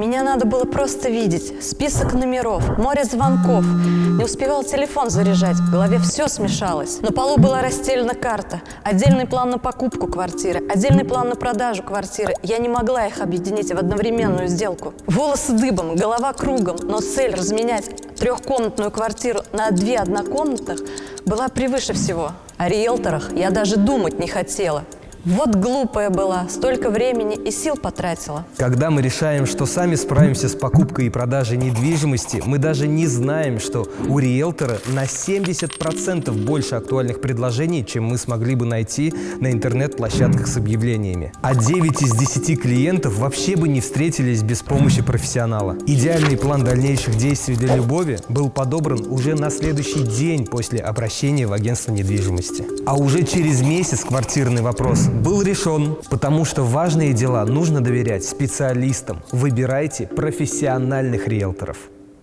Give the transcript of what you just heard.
Меня надо было просто видеть. Список номеров, море звонков. Не успевал телефон заряжать, в голове все смешалось. На полу была расстелена карта. Отдельный план на покупку квартиры, отдельный план на продажу квартиры. Я не могла их объединить в одновременную сделку. Волосы дыбом, голова кругом, но цель разменять трехкомнатную квартиру на две однокомнатных была превыше всего. О риэлторах я даже думать не хотела. Вот глупая была, столько времени и сил потратила. Когда мы решаем, что сами справимся с покупкой и продажей недвижимости, мы даже не знаем, что у риэлтора на 70% больше актуальных предложений, чем мы смогли бы найти на интернет-площадках с объявлениями. А 9 из 10 клиентов вообще бы не встретились без помощи профессионала. Идеальный план дальнейших действий для Любови был подобран уже на следующий день после обращения в агентство недвижимости. А уже через месяц квартирный вопрос был решен, потому что важные дела нужно доверять специалистам. Выбирайте профессиональных риэлторов.